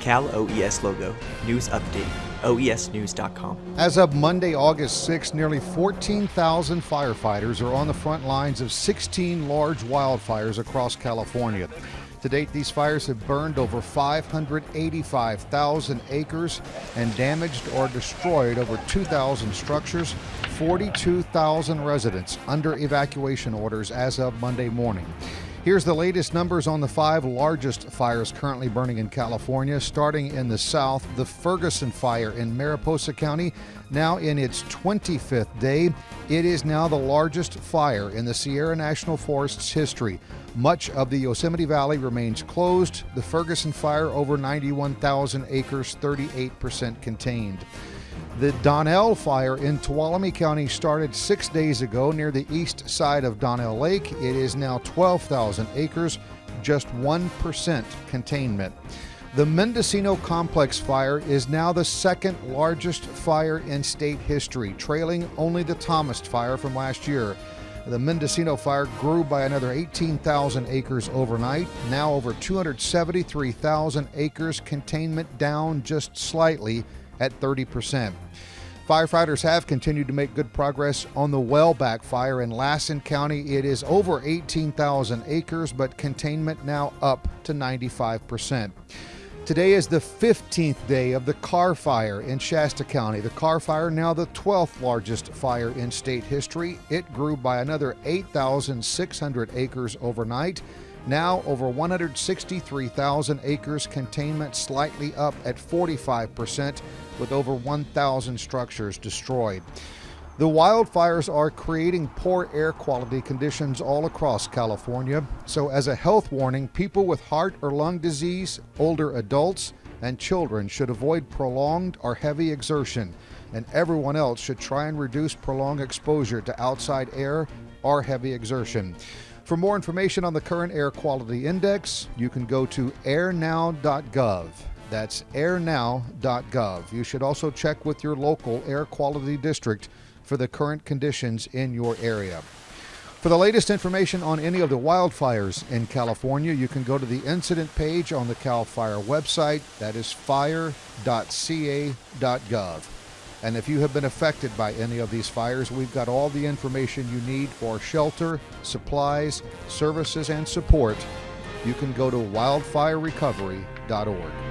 Cal OES logo. News update. OESnews.com. As of Monday, August 6, nearly 14,000 firefighters are on the front lines of 16 large wildfires across California. To date, these fires have burned over 585,000 acres and damaged or destroyed over 2,000 structures, 42,000 residents under evacuation orders as of Monday morning. Here's the latest numbers on the five largest fires currently burning in California. Starting in the south, the Ferguson fire in Mariposa County, now in its 25th day. It is now the largest fire in the Sierra National Forest's history. Much of the Yosemite Valley remains closed. The Ferguson fire, over 91,000 acres, 38% contained. The Donnell fire in Tuolumne County started six days ago near the east side of Donnell Lake. It is now 12,000 acres, just 1% containment. The Mendocino Complex fire is now the second largest fire in state history, trailing only the Thomas fire from last year. The Mendocino fire grew by another 18,000 acres overnight, now over 273,000 acres, containment down just slightly at 30%. Firefighters have continued to make good progress on the Whaleback fire in Lassen County. It is over 18,000 acres, but containment now up to 95%. Today is the 15th day of the Carr Fire in Shasta County. The Carr Fire, now the 12th largest fire in state history. It grew by another 8,600 acres overnight. Now over 163,000 acres, containment slightly up at 45%, with over 1,000 structures destroyed. The wildfires are creating poor air quality conditions all across California. So, as a health warning, people with heart or lung disease, older adults, and children should avoid prolonged or heavy exertion, and everyone else should try and reduce prolonged exposure to outside air or heavy exertion. For more information on the current air quality index, you can go to airnow.gov. That's airnow.gov. You should also check with your local air quality district for the current conditions in your area. For the latest information on any of the wildfires in California, you can go to the incident page on the CAL FIRE website. That is fire.ca.gov. And if you have been affected by any of these fires, we've got all the information you need for shelter, supplies, services, and support. You can go to wildfirerecovery.org.